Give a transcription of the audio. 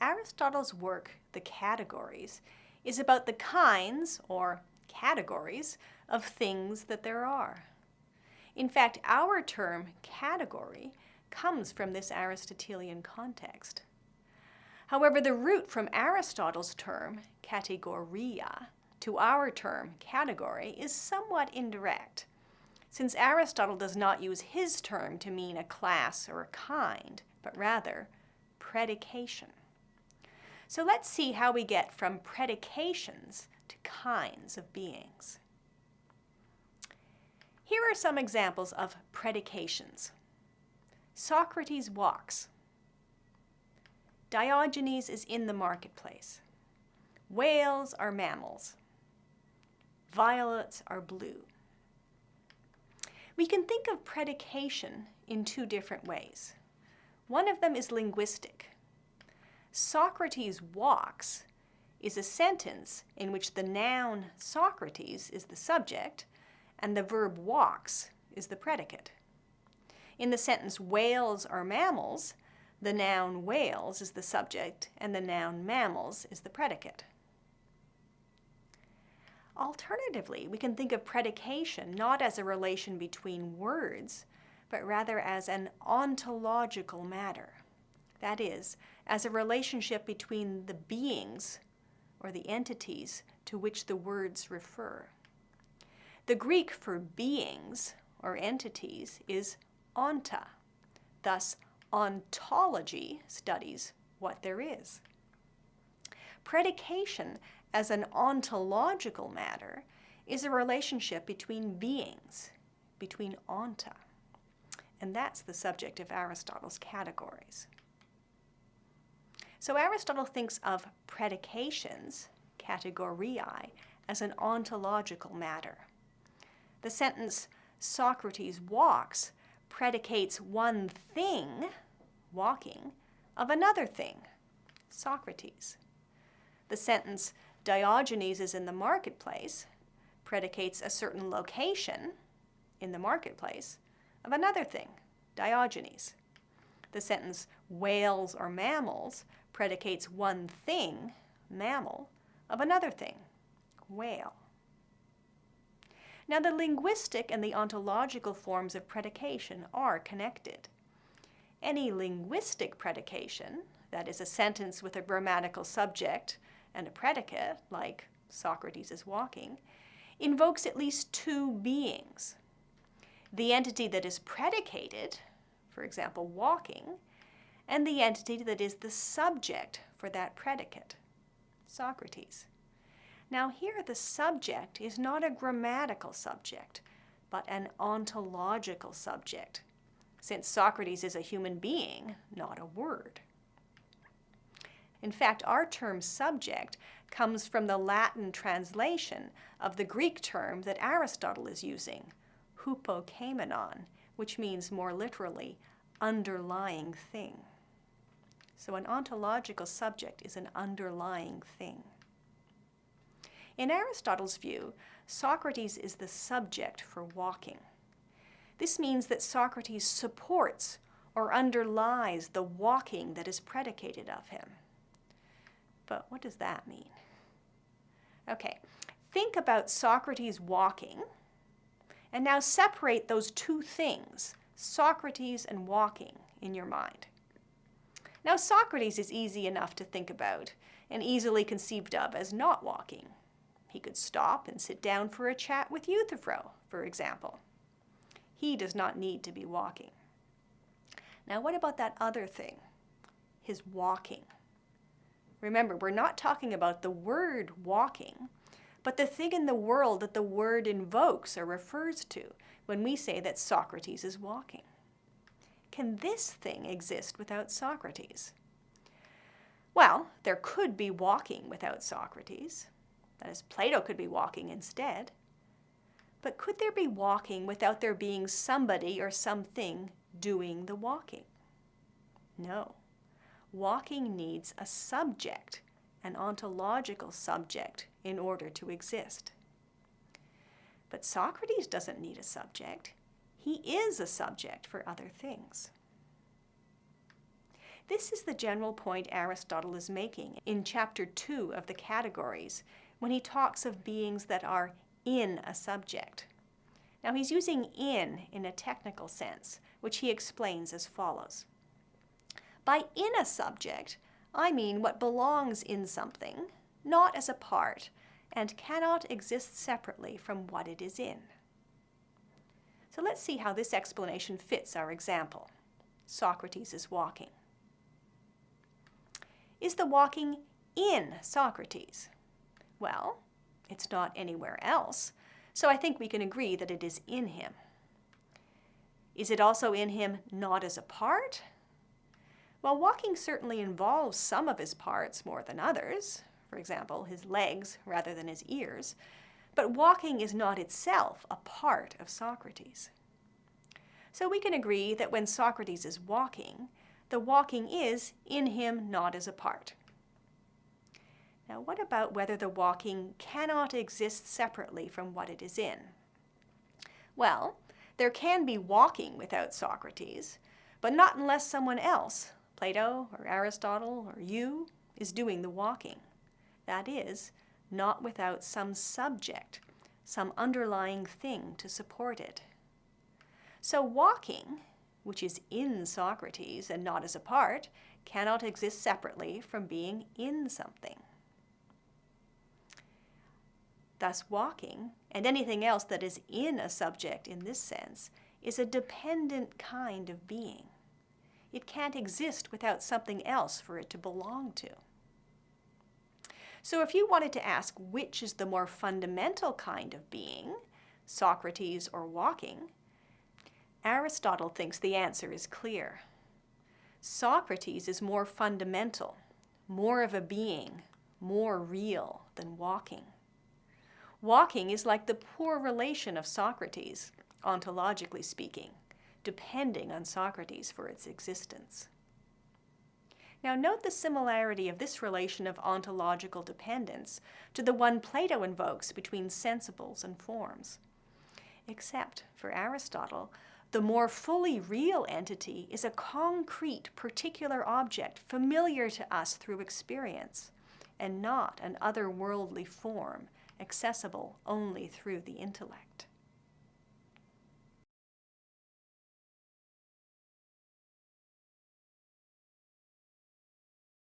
Aristotle's work, The Categories, is about the kinds, or categories, of things that there are. In fact, our term category comes from this Aristotelian context. However, the root from Aristotle's term kategoria to our term category is somewhat indirect, since Aristotle does not use his term to mean a class or a kind, but rather predication. So let's see how we get from predications to kinds of beings. Here are some examples of predications. Socrates walks. Diogenes is in the marketplace. Whales are mammals. Violets are blue. We can think of predication in two different ways. One of them is linguistic. Socrates walks is a sentence in which the noun Socrates is the subject and the verb walks is the predicate. In the sentence whales are mammals, the noun whales is the subject and the noun mammals is the predicate. Alternatively, we can think of predication not as a relation between words, but rather as an ontological matter. That is, as a relationship between the beings or the entities to which the words refer. The Greek for beings or entities is onta. Thus, ontology studies what there is. Predication as an ontological matter is a relationship between beings, between onta. And that's the subject of Aristotle's categories. So Aristotle thinks of predications, kategoriae, as an ontological matter. The sentence, Socrates walks, predicates one thing, walking, of another thing, Socrates. The sentence, Diogenes is in the marketplace, predicates a certain location in the marketplace of another thing, Diogenes. The sentence, whales are mammals, predicates one thing, mammal, of another thing, whale. Now the linguistic and the ontological forms of predication are connected. Any linguistic predication, that is a sentence with a grammatical subject and a predicate, like Socrates is walking, invokes at least two beings. The entity that is predicated, for example, walking, and the entity that is the subject for that predicate, Socrates. Now here the subject is not a grammatical subject, but an ontological subject, since Socrates is a human being, not a word. In fact, our term subject comes from the Latin translation of the Greek term that Aristotle is using, hupokeimenon, which means more literally, underlying thing. So an ontological subject is an underlying thing. In Aristotle's view, Socrates is the subject for walking. This means that Socrates supports or underlies the walking that is predicated of him. But what does that mean? Okay, think about Socrates walking, and now separate those two things, Socrates and walking, in your mind. Now Socrates is easy enough to think about and easily conceived of as not walking. He could stop and sit down for a chat with Euthyphro, for example. He does not need to be walking. Now what about that other thing, his walking? Remember, we're not talking about the word walking, but the thing in the world that the word invokes or refers to when we say that Socrates is walking. Can this thing exist without Socrates? Well, there could be walking without Socrates. That is, Plato could be walking instead. But could there be walking without there being somebody or something doing the walking? No. Walking needs a subject, an ontological subject, in order to exist. But Socrates doesn't need a subject. He is a subject for other things. This is the general point Aristotle is making in chapter 2 of the Categories when he talks of beings that are in a subject. Now he's using in in a technical sense, which he explains as follows. By in a subject, I mean what belongs in something, not as a part, and cannot exist separately from what it is in. So let's see how this explanation fits our example. Socrates is walking. Is the walking in Socrates? Well, it's not anywhere else, so I think we can agree that it is in him. Is it also in him not as a part? Well, walking certainly involves some of his parts more than others, for example, his legs rather than his ears, but walking is not itself a part of Socrates. So we can agree that when Socrates is walking, the walking is in him not as a part. Now what about whether the walking cannot exist separately from what it is in? Well, there can be walking without Socrates, but not unless someone else, Plato or Aristotle or you, is doing the walking. That is, not without some subject, some underlying thing to support it. So walking, which is in Socrates and not as a part, cannot exist separately from being in something. Thus walking, and anything else that is in a subject in this sense, is a dependent kind of being. It can't exist without something else for it to belong to. So if you wanted to ask which is the more fundamental kind of being, Socrates or walking, Aristotle thinks the answer is clear. Socrates is more fundamental, more of a being, more real than walking. Walking is like the poor relation of Socrates, ontologically speaking, depending on Socrates for its existence. Now note the similarity of this relation of ontological dependence to the one Plato invokes between sensibles and forms. Except, for Aristotle, the more fully real entity is a concrete, particular object familiar to us through experience, and not an otherworldly form accessible only through the intellect.